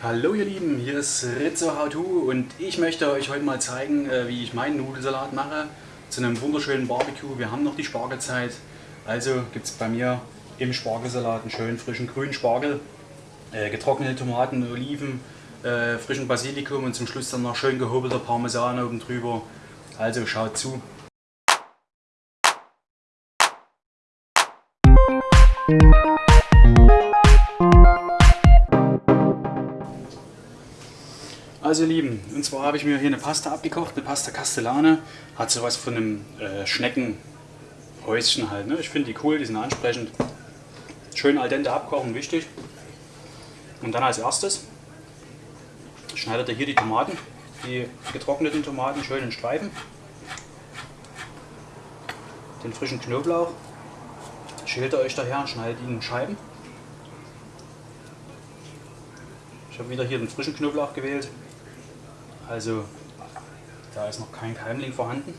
Hallo ihr Lieben, hier ist Rizzo How To und ich möchte euch heute mal zeigen, äh, wie ich meinen Nudelsalat mache zu einem wunderschönen Barbecue. Wir haben noch die Spargelzeit, also gibt es bei mir im Spargelsalat einen schönen frischen grünen Spargel, äh, getrocknete Tomaten, Oliven, äh, frischen Basilikum und zum Schluss dann noch schön gehobelter Parmesan oben drüber. Also schaut zu. Also ihr Lieben, und zwar habe ich mir hier eine Pasta abgekocht, eine Pasta Castellane. Hat sowas von einem äh, Schneckenhäuschen halt. Ne? Ich finde die cool, die sind ansprechend. Schön al dente abkochen, wichtig. Und dann als erstes schneidet ihr hier die Tomaten, die getrockneten Tomaten schön in Streifen. Den frischen Knoblauch schält ihr euch daher und schneidet ihn in Scheiben. Ich habe wieder hier den frischen Knoblauch gewählt. Also da ist noch kein Keimling vorhanden.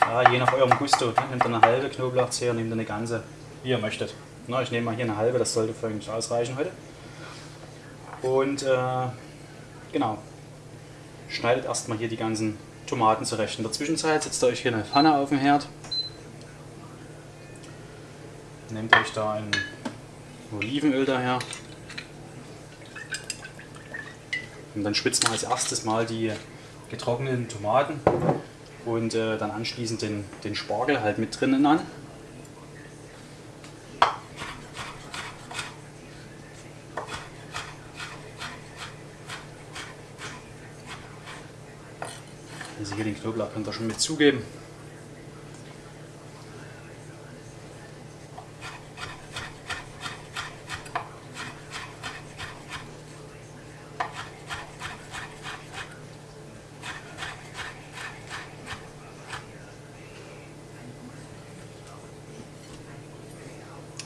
Ja, je nach eurem Gusto. Ne? Nehmt ihr eine halbe Knoblauchzehe, nehmt ihr eine ganze, wie ihr möchtet. Na, ich nehme mal hier eine halbe, das sollte euch ausreichen heute. Und äh, genau, schneidet erstmal hier die ganzen Tomaten zurecht. In der Zwischenzeit setzt ihr euch hier eine Pfanne auf den Herd. Nehmt euch da ein Olivenöl daher. Und dann spitzt man als erstes mal die getrockneten Tomaten und äh, dann anschließend den, den Spargel halt mit drinnen an. Also hier den Knoblauch könnt ihr schon mit zugeben.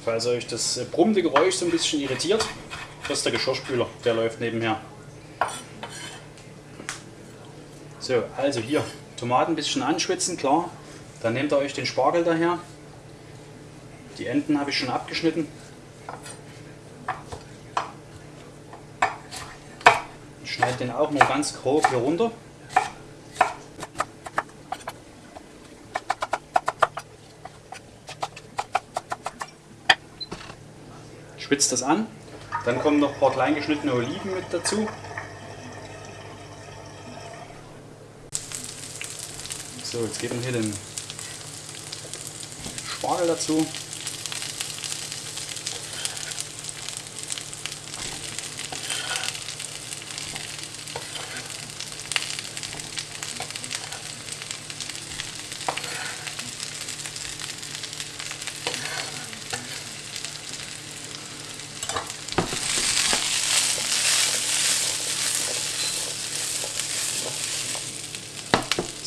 Falls euch das äh, brummende Geräusch so ein bisschen irritiert, das ist der Geschirrspüler, der läuft nebenher. So, also hier Tomaten ein bisschen anschwitzen, klar. Dann nehmt ihr euch den Spargel daher. Die Enden habe ich schon abgeschnitten. Schneide den auch nur ganz grob hier runter. Spitzt das an. Dann kommen noch ein paar klein geschnittene Oliven mit dazu. So, jetzt geben wir hier den Spargel dazu.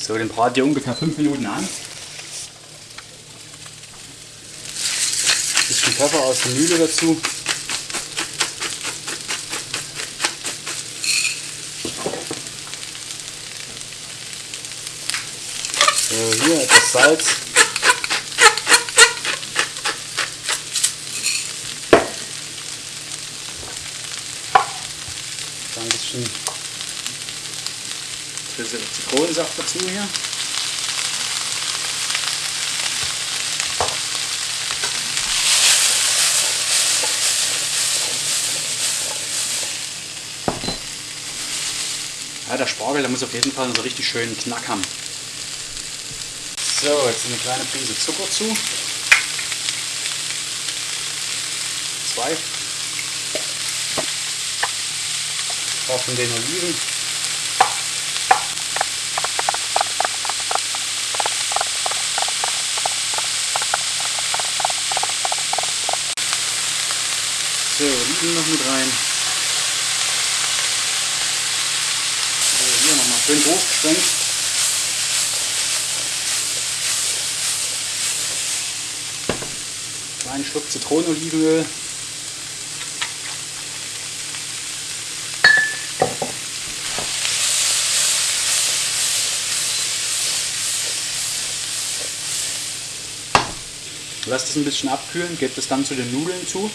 So, den brate ihr ungefähr 5 Minuten an. Bisschen Pfeffer aus der Mühle dazu. So, hier etwas Salz. Dann ein bisschen bisschen Zitronensaft dazu hier. Ja, der Spargel, der muss auf jeden Fall so richtig schön Knack haben. So, jetzt eine kleine Prise Zucker zu. Zwei. Von den Oliven. Oliven noch mit rein. So, hier nochmal schön hochgeschwenkt. Kleinen Schluck Zitronenolivenöl. Lasst es ein bisschen abkühlen, gebt es dann zu den Nudeln zu.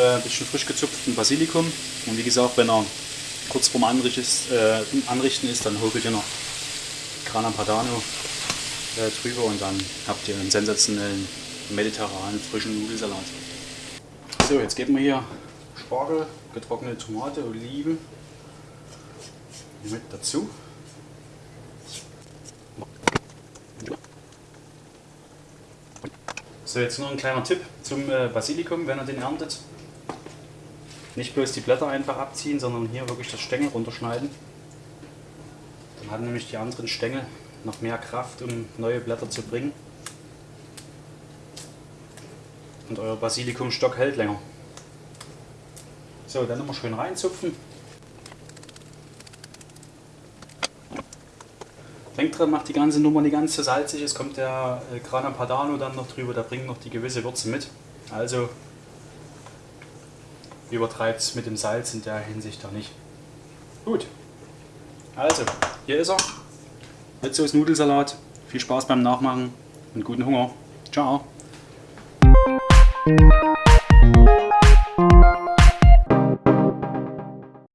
Äh, ein bisschen frisch gezupften Basilikum. Und wie gesagt, wenn er kurz vorm Anrichten ist, äh, Anrichten ist dann hobelt ihr noch Grana Padano äh, drüber und dann habt ihr einen sensationellen mediterranen frischen Nudelsalat. So, jetzt geben wir hier Spargel, getrocknete Tomate, Oliven mit dazu. So, jetzt noch ein kleiner Tipp zum Basilikum, wenn ihr den erntet. Nicht bloß die Blätter einfach abziehen, sondern hier wirklich das Stängel runterschneiden. Dann haben nämlich die anderen Stängel noch mehr Kraft, um neue Blätter zu bringen. Und euer Basilikumstock hält länger. So, dann nochmal schön reinzupfen. Denkt dran, macht die ganze Nummer nicht ganz so salzig. Es kommt der äh, Grana Padano dann noch drüber, der bringt noch die gewisse Würze mit. Also übertreibt es mit dem Salz in der Hinsicht da nicht. Gut. Also, hier ist er. Ritzos Nudelsalat. Viel Spaß beim Nachmachen und guten Hunger. Ciao.